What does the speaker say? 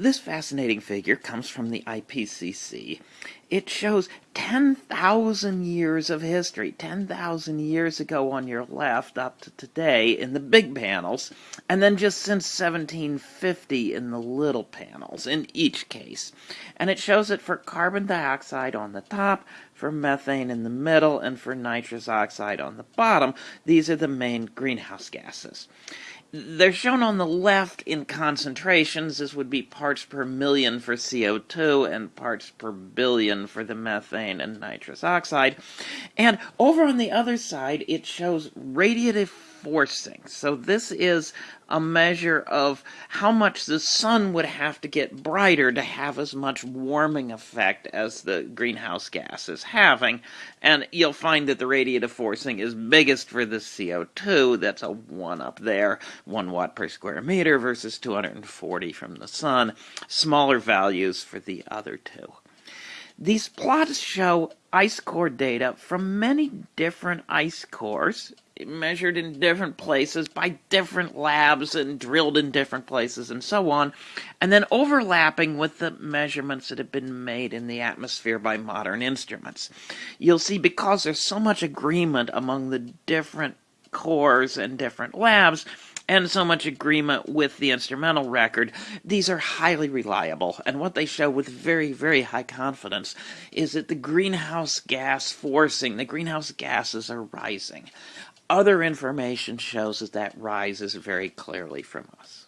This fascinating figure comes from the IPCC. It shows 10,000 years of history, 10,000 years ago on your left up to today in the big panels, and then just since 1750 in the little panels in each case. And it shows it for carbon dioxide on the top, for methane in the middle, and for nitrous oxide on the bottom. These are the main greenhouse gases. They're shown on the left in concentrations. This would be parts per million for CO2 and parts per billion for the methane and nitrous oxide. And over on the other side, it shows radiative forcing. So this is a measure of how much the sun would have to get brighter to have as much warming effect as the greenhouse gas is having. And you'll find that the radiative forcing is biggest for the CO2. That's a 1 up there, 1 watt per square meter versus 240 from the sun. Smaller values for the other two. These plots show ice core data from many different ice cores measured in different places by different labs and drilled in different places and so on, and then overlapping with the measurements that have been made in the atmosphere by modern instruments. You'll see because there's so much agreement among the different cores and different labs, and so much agreement with the instrumental record, these are highly reliable. And what they show with very, very high confidence is that the greenhouse gas forcing, the greenhouse gases are rising. Other information shows that that rises very clearly from us.